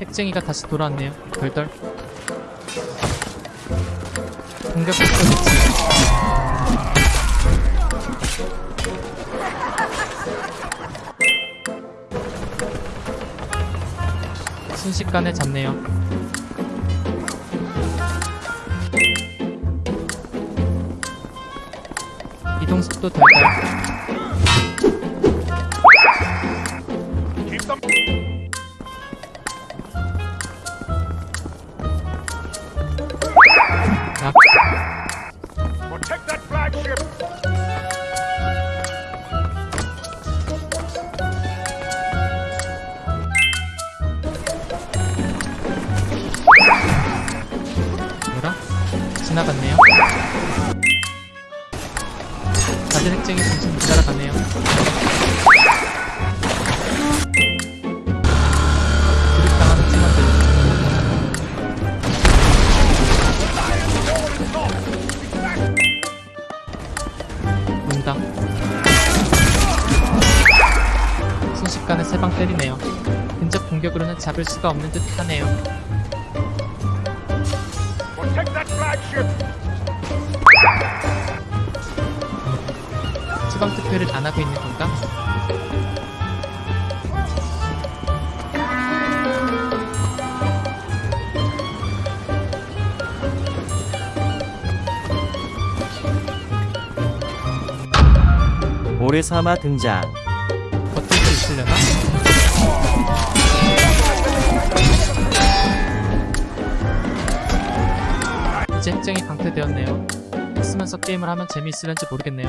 핵쟁이가 다시 돌아왔네요. 덜덜. 공격 위치. 순식간에 잡네요. 이동 속도 덜덜. 지나갔네요. 다들 핵쟁이 팀원들. 문당. 순식간에 세 방 때리네요. 근접 공격으로는 잡을 수가 없는 듯 하네요. Protect that flagship! 추방 투표를 안 하고 있는 건가? 모래사마 등장. 버틸 수 있으려나? 이제 핵쟁이 강퇴되었네요. 쓰면서 게임을 하면 재미있을는지 모르겠네요.